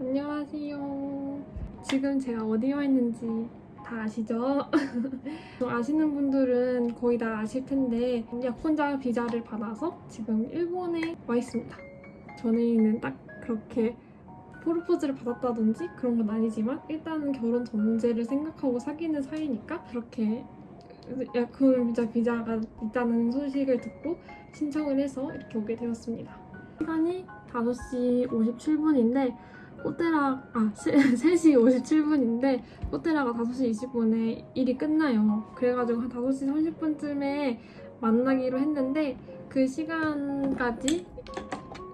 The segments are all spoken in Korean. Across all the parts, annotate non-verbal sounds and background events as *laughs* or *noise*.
안녕하세요. 지금 제가 어디 와 있는지 다 아시죠? *laughs* 아시는 분들은 거의 다 아실 텐데 약혼자 비자를 받아서 지금 일본에 와 있습니다. 저는 딱 그렇게 프로포즈를 받았다든지 그런 건 아니지만 일단은 결혼 전제를 생각하고 사귀는 사이니까 그렇게 약혼 비자 비자가 있다는 소식을 듣고 신청을 해서 이렇게 오게 되었습니다. 시간이 5시 57분인데 꽃대라 아 3시 57분인데 꽃대라가 5시 20분에 일이 끝나요. 그래가지고 한 5시 30분쯤에 만나기로 했는데 그 시간까지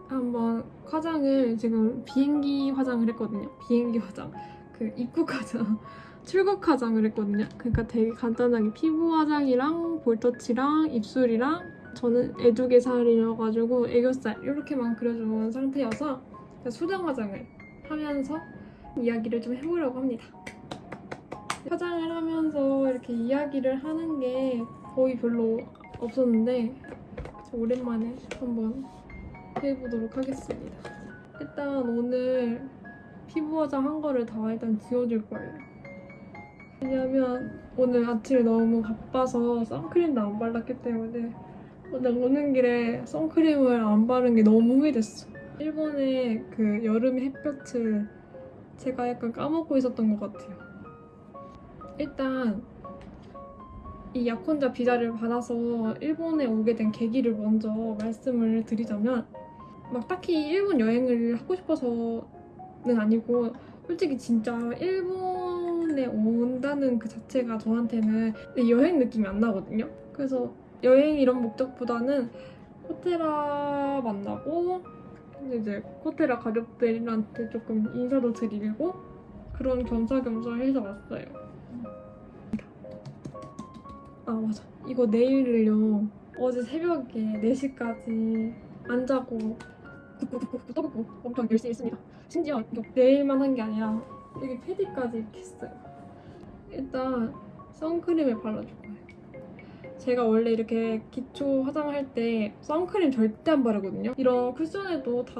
한번 화장을 지금 비행기 화장을 했거든요. 비행기 화장 그 입국 화장 *laughs* 출국 화장을 했거든요. 그러니까 되게 간단하게 피부 화장이랑 볼터치랑 입술이랑 저는 애두개살이어가지고 애교살 이렇게만 그려준 상태여서 수정 화장을 하면서 이야기를 좀 해보려고 합니다. 화장을 하면서 이렇게 이야기를 하는 게 거의 별로 없었는데 오랜만에 한번 해보도록 하겠습니다. 일단 오늘 피부 화장 한 거를 다 일단 지워줄 거예요. 왜냐면 오늘 아침에 너무 바빠서 선크림도 안 발랐기 때문에 오늘 오는 길에 선크림을 안 바른 게 너무 후회됐어. 일본의 그 여름 햇볕을 제가 약간 까먹고 있었던 것 같아요. 일단 이 약혼자 비자를 받아서 일본에 오게 된 계기를 먼저 말씀을 드리자면 막 딱히 일본 여행을 하고 싶어서는 아니고 솔직히 진짜 일본에 온다는 그 자체가 저한테는 여행 느낌이 안 나거든요. 그래서 여행 이런 목적보다는 코테라 만나고 이제 코테라 가족들한테 조금 인사도 드리고 그런 겸사겸사 해서 왔어요. 아 맞아 이거 내일을요 어제 새벽에 4시까지 안 자고 굽굽굽굽 떠먹고 엄청 열심히 했습니다. 심지어 내일만 한 게 아니라 여기 패디까지 이렇게 했어요. 일단 선크림을 발라줄 거예요. 제가 원래 이렇게 기초 화장할 때 선크림 절대 안 바르거든요. 이런 쿠션에도 다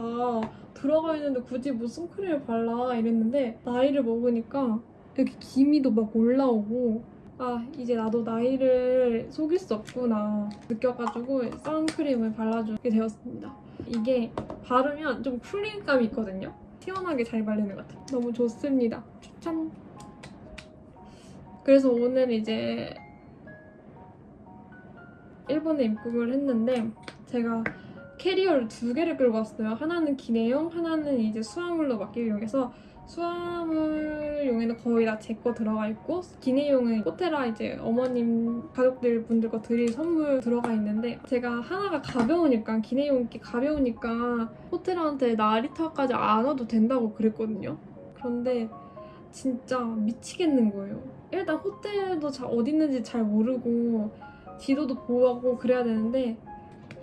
들어가 있는데 굳이 뭐 선크림을 발라 이랬는데 나이를 먹으니까 이렇게 기미도 막 올라오고 아 이제 나도 나이를 속일 수 없구나 느껴가지고 선크림을 발라주게 되었습니다. 이게 바르면 좀 쿨링감이 있거든요. 시원하게 잘 발리는 것 같아요. 너무 좋습니다. 추천! 그래서 오늘 이제 일본에 입국을 했는데 제가 캐리어를 두 개를 끌고 왔어요. 하나는 기내용, 하나는 이제 수화물로 맡기기 위해서 수화물용에는 거의 다 제 거 들어가 있고 기내용은 호테라 이제 어머님 가족들 분들 거 드릴 선물 들어가 있는데 제가 하나가 가벼우니까 기내용이 가벼우니까 호테라한테 나리타까지 안 와도 된다고 그랬거든요. 그런데 진짜 미치겠는 거예요. 일단 호텔도 잘 어디 있는지 잘 모르고 지도도 보고 그래야 되는데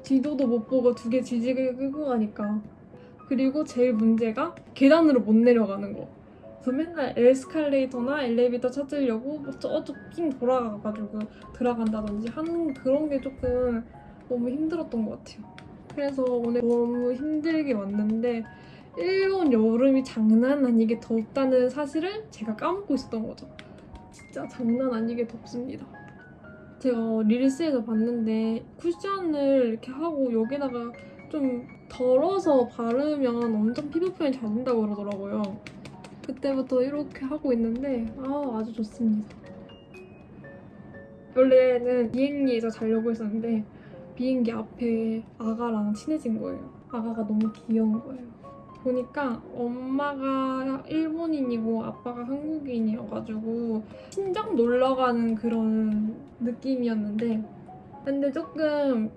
지도도 못 보고 두 개 지지게 끌고 가니까 그리고 제일 문제가 계단으로 못 내려가는 거. 그래서 맨날 에스컬레이터나 엘리베이터 찾으려고 뭐 저쪽 삥 돌아가가지고 들어간다든지 하는 그런 게 조금 너무 힘들었던 것 같아요. 그래서 오늘 너무 힘들게 왔는데 일본 여름이 장난 아니게 덥다는 사실을 제가 까먹고 있었던 거죠. 진짜 장난 아니게 덥습니다. 제가 릴스에서 봤는데 쿠션을 이렇게 하고 여기다가 좀 덜어서 바르면 엄청 피부 표현이 잘 된다고 그러더라고요. 그때부터 이렇게 하고 있는데 아 아주 좋습니다. 원래는 비행기에서 자려고 했었는데 비행기 앞에 아가랑 친해진 거예요. 아가가 너무 귀여운 거예요. 보니까 엄마가 일본인이고 아빠가 한국인이어가지고 친정 놀러가는 그런 느낌이었는데 근데 조금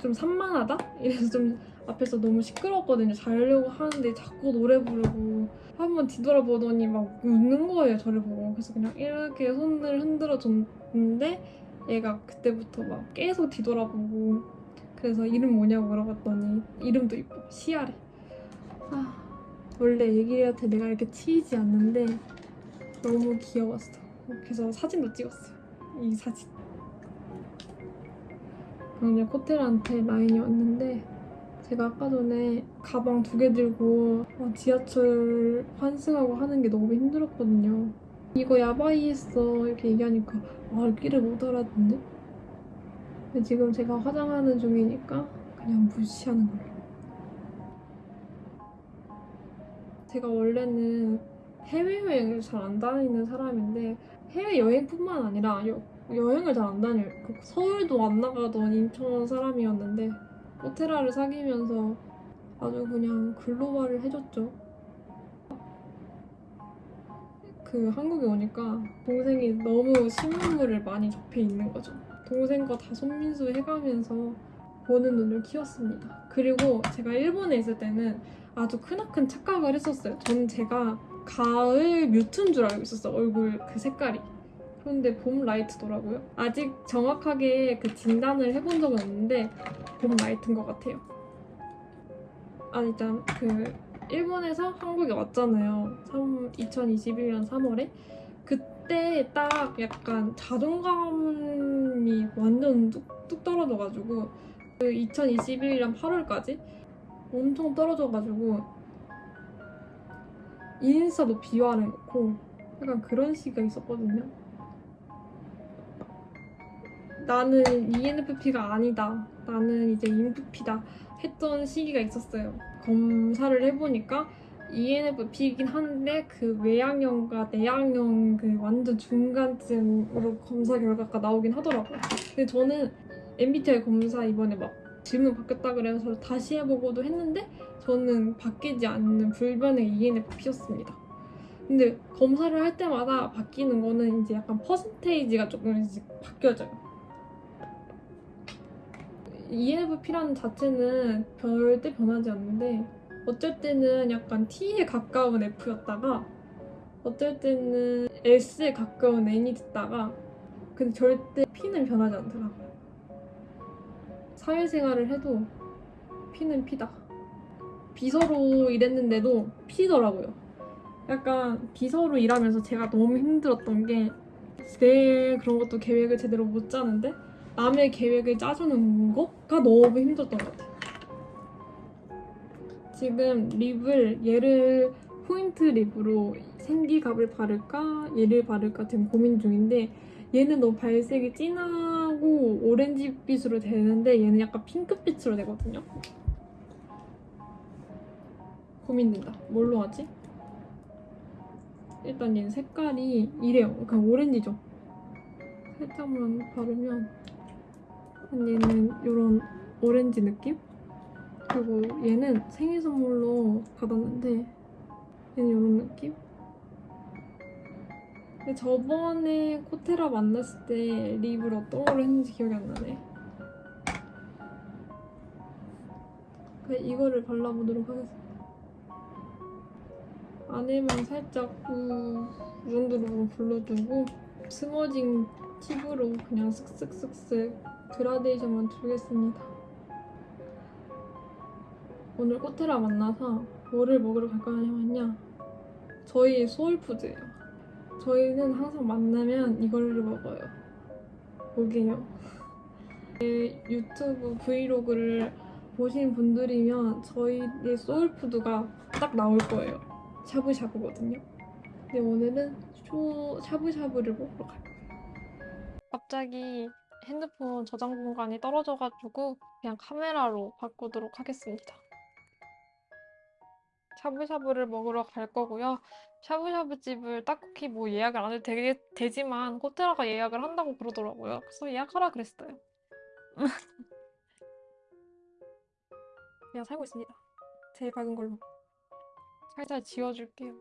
좀 산만하다? *laughs* 이래서 좀 앞에서 너무 시끄러웠거든요. 자려고 하는데 자꾸 노래 부르고 한 번 뒤돌아보더니 막 웃는 거예요. 저를 보고. 그래서 그냥 이렇게 손을 흔들어 줬는데 얘가 그때부터 막 계속 뒤돌아보고 그래서 이름 뭐냐고 물어봤더니 이름도 이뻐. 시아래. 아, 원래 애기한테 내가 이렇게 치이지 않는데 너무 귀여웠어. 그래서 사진도 찍었어요. 이 사진. 그냥 코텔한테 라인이 왔는데 제가 아까 전에 가방 두 개 들고 막 지하철 환승하고 하는 게 너무 힘들었거든요. 이거 야바이 했어 이렇게 얘기하니까 아 길을 못 알아듣네. 근데 지금 제가 화장하는 중이니까 그냥 무시하는 걸로. 제가 원래는 해외여행을 잘 안 다니는 사람인데 해외여행뿐만 아니라 여, 여행을 잘 안 다녀요. 그 서울도 안 나가던 인천 사람이었는데 오테라를 사귀면서 아주 그냥 글로벌을 해줬죠. 그 한국에 오니까 동생이 너무 신문물을 많이 접해 있는 거죠. 동생과 다 손민수 해가면서 보는 눈을 키웠습니다. 그리고 제가 일본에 있을 때는 아주 크나큰 착각을 했었어요. 저는 제가 가을 mute인 줄 알고 있었어 얼굴 그 색깔이. 그런데 봄 light더라고요. 아직 정확하게 그 진단을 해본 적은 없는데 봄 light인 것 같아요. 아 일단 그 일본에서 한국에 왔잖아요. 3, 2021년 3월에 그때 딱 약간 자존감이 완전 뚝, 뚝 떨어져가지고 그 2021년 8월까지 엄청 떨어져가지고 인스타도 비화를 놓고 약간 그런 시기가 있었거든요. 나는 ENFP가 아니다. 나는 이제 INFP다. 했던 시기가 있었어요. 검사를 해보니까 ENFP이긴 한데 그 외향형과 내향형 그 완전 중간쯤으로 검사 결과가 나오긴 하더라고요. 근데 저는 MBTI 검사 이번에 막 질문 바뀌었다 그래서 다시 해보고도 했는데 저는 바뀌지 않는 불변의 ENFP였습니다. 근데 검사를 할 때마다 바뀌는 거는 이제 약간 퍼센테이지가 조금씩 바뀌어져요. ENFP라는 자체는 절대 변하지 않는데 어쩔 때는 약간 T에 가까운 F였다가 어쩔 때는 S에 가까운 N이 됐다가 근데 절대 P는 변하지 않더라고요. 사회생활을 해도 P는 P다. 비서로 일했는데도 P더라고요. 약간 비서로 일하면서 제가 너무 힘들었던 게 내 그런 것도 계획을 제대로 못 짜는데 남의 계획을 짜주는 거가 너무 힘들었던 것 같아요. 지금 립을 얘를 포인트 립으로 생기갑을 바를까 얘를 바를까 지금 고민 중인데 얘는 너무 발색이 진 하고 오렌지빛으로 되는데 얘는 약간 핑크빛으로 되거든요. 고민된다. 뭘로 하지? 일단 얘는 색깔이 이래요. 그냥 오렌지죠. 살짝만 바르면 얘는 이런 오렌지 느낌? 그리고 얘는 생일 선물로 받았는데 얘는 이런 느낌? 저번에 코테라 만났을 때 립을 어떤 걸로 했는지 기억이 안 나네. 이거를 발라보도록 하겠습니다. 안에만 살짝 우, 이 정도로 불러주고 smudging tip으로 그냥 슥슥슥슥 그라데이션만 주겠습니다. 오늘 코테라 만나서 뭐를 먹으러 갈까 하냐 저희 soul food예요. 저희는 항상 만나면 이걸 먹어요. 뭐게요? 제 유튜브 브이로그를 보신 분들이면 저희의 soul food가 딱 나올 거예요. 샤브샤브거든요. 근데 오늘은 쇼 샤브샤브를 먹으러 갈 거예요. 갑자기 핸드폰 저장 공간이 떨어져가지고 그냥 카메라로 바꾸도록 하겠습니다. 샤브샤브를 먹으러 갈 거고요. 샤브샤브 집을 딱히 뭐 예약을 안 해도 되, 되지만 호텔아가 예약을 한다고 그러더라고요. 그래서 예약하라 그랬어요. 그냥 살고 있습니다. 제일 밝은 걸로. 살살 지워줄게요.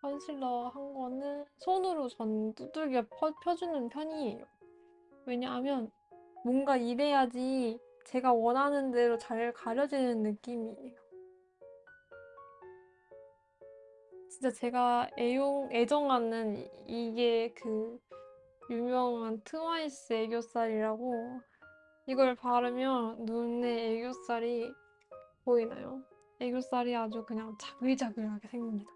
컨실러 한 거는 손으로 전 두들겨 펴, 펴주는 편이에요. 왜냐하면 뭔가 이래야지 제가 원하는 대로 잘 가려지는 느낌이에요. 진짜 제가 애용, 애정하는 이- 이게 그 유명한 트와이스 애교살이라고 이걸 바르면 눈에 애교살이 보이나요? 애교살이 아주 그냥 자글자글하게 생깁니다.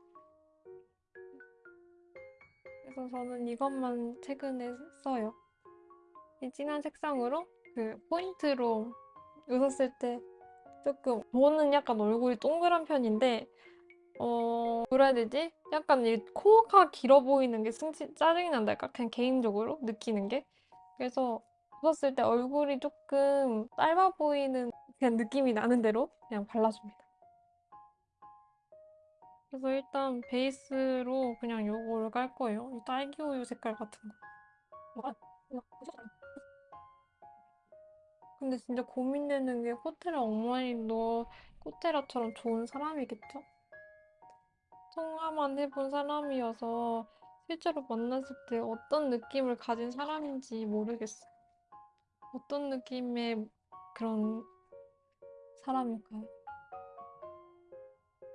그래서 저는 이것만 최근에 써요. 이 진한 색상으로 그 포인트로 웃었을 때 조금 저는 약간 얼굴이 동그란 편인데 어 뭐라 해야 되지? 약간 이 코가 길어 보이는 게 승치, 짜증이 난달까? 그냥 개인적으로 느끼는 게 그래서 웃었을 때 얼굴이 조금 짧아 보이는 그냥 느낌이 나는 대로 그냥 발라줍니다. 그래서 일단 베이스로 그냥 요거를 깔 거예요. 이 딸기 우유 색깔 같은 거. 근데 진짜 고민되는 게 코테라 어머니도 코테라처럼 좋은 사람이겠죠? 통화만 해본 사람이어서 실제로 만났을 때 어떤 느낌을 가진 사람인지 모르겠어. 어떤 느낌의 그런 사람일까요?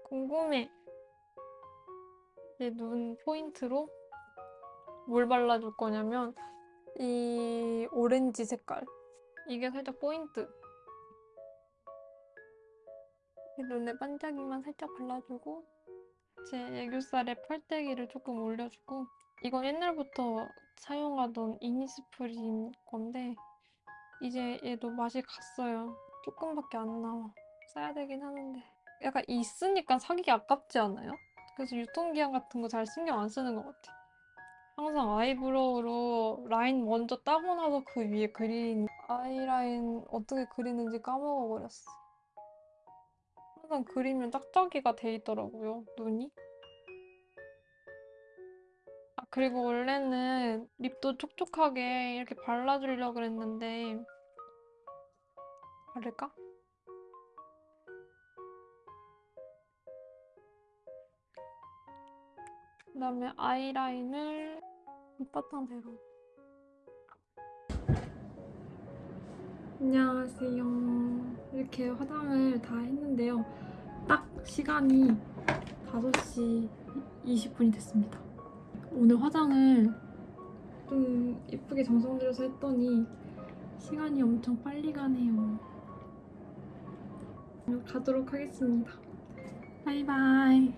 궁금해. 내눈 포인트로 뭘 발라줄 거냐면 이 오렌지 색깔. 이게 살짝 포인트. 이 눈에 반짝이만 살짝 발라주고 제 애교살에 펄떼기를 조금 올려주고 이건 옛날부터 사용하던 이니스프린 건데 이제 얘도 맛이 갔어요. 조금밖에 안 나와. 써야 되긴 하는데 약간 있으니까 사기가 아깝지 않아요? 그래서 유통기한 같은 거 잘 신경 안 쓰는 것 같아. 항상 아이브로우로 라인 먼저 따고 나서 그 위에 그린 아이라인 어떻게 그리는지 까먹어버렸어. 항상 그리면 짝짝이가 돼 있더라고요, 눈이. 아, 그리고 원래는 립도 촉촉하게 이렇게 발라주려고 그랬는데, 바를까? 그 다음에 아이라인을 밑바탕 대로. 안녕하세요. 이렇게 화장을 다 했는데요. 딱 시간이 5시 20분이 됐습니다. 오늘 화장을 좀 예쁘게 정성 들여서 했더니 시간이 엄청 빨리 가네요. 가도록 하겠습니다. 바이바이.